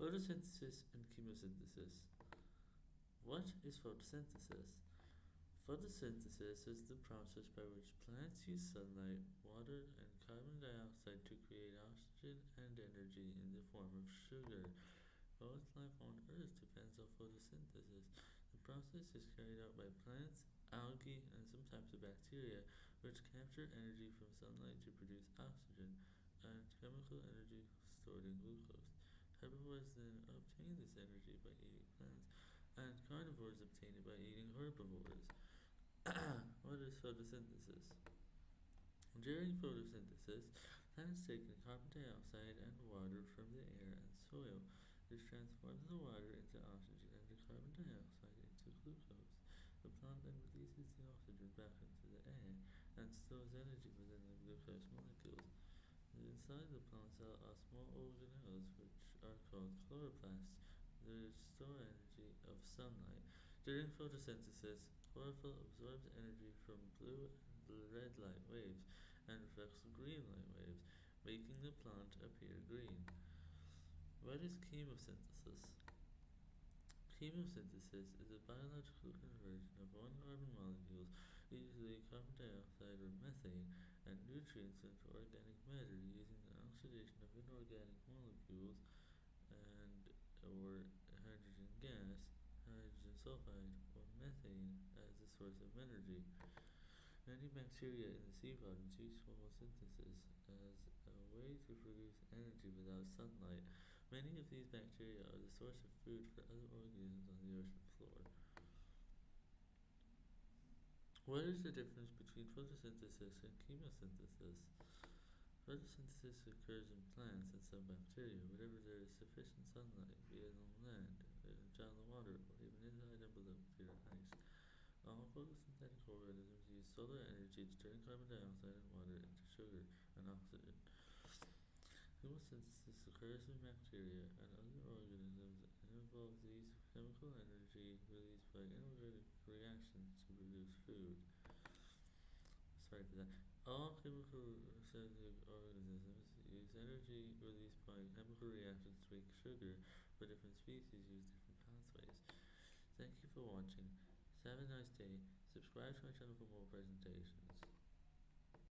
Photosynthesis and chemosynthesis. What is photosynthesis? Photosynthesis is the process by which plants use sunlight, water, and carbon dioxide to create oxygen and energy in the form of sugar. Most life on Earth depends on photosynthesis. The process is carried out by plants, algae, and some types of bacteria, which capture energy from sunlight to produce oxygen and chemical energy stored in glucose. Herbivores then obtain this energy by eating plants, and carnivores obtain it by eating herbivores. what is photosynthesis? During photosynthesis, plants take in carbon dioxide and water from the air and soil. This transforms the water into oxygen and the carbon dioxide into glucose. The plant then releases the oxygen back into the air and stores energy within the glucose molecules. Inside the plant cell are small organelles are called chloroplasts. They store energy of sunlight. During photosynthesis, chlorophyll absorbs energy from blue and red light waves and reflects green light waves, making the plant appear green. What is chemosynthesis? Chemosynthesis is a biological conversion of one carbon molecules, usually carbon dioxide or methane, and nutrients into organic matter using the oxidation of inorganic molecules and or hydrogen gas, hydrogen sulfide, or methane as a source of energy. Many bacteria in the sea bottom use photosynthesis as a way to produce energy without sunlight. Many of these bacteria are the source of food for other organisms on the ocean floor. What is the difference between photosynthesis and chemosynthesis? Photosynthesis occurs in plants and some bacteria whenever there is sufficient sunlight, be it on land, on the water, or and below clear ice. All photosynthetic organisms use solar energy to turn carbon dioxide and water into sugar and oxygen. Chemosynthesis occurs in bacteria and other organisms and involves the use of chemical energy released by inorganic reactions to produce food. Sorry for that. All chemical synthetic organisms use energy released by chemical reactions to make sugar, but different species use different pathways. Thank you for watching. Have a nice day. Subscribe to my channel for more presentations.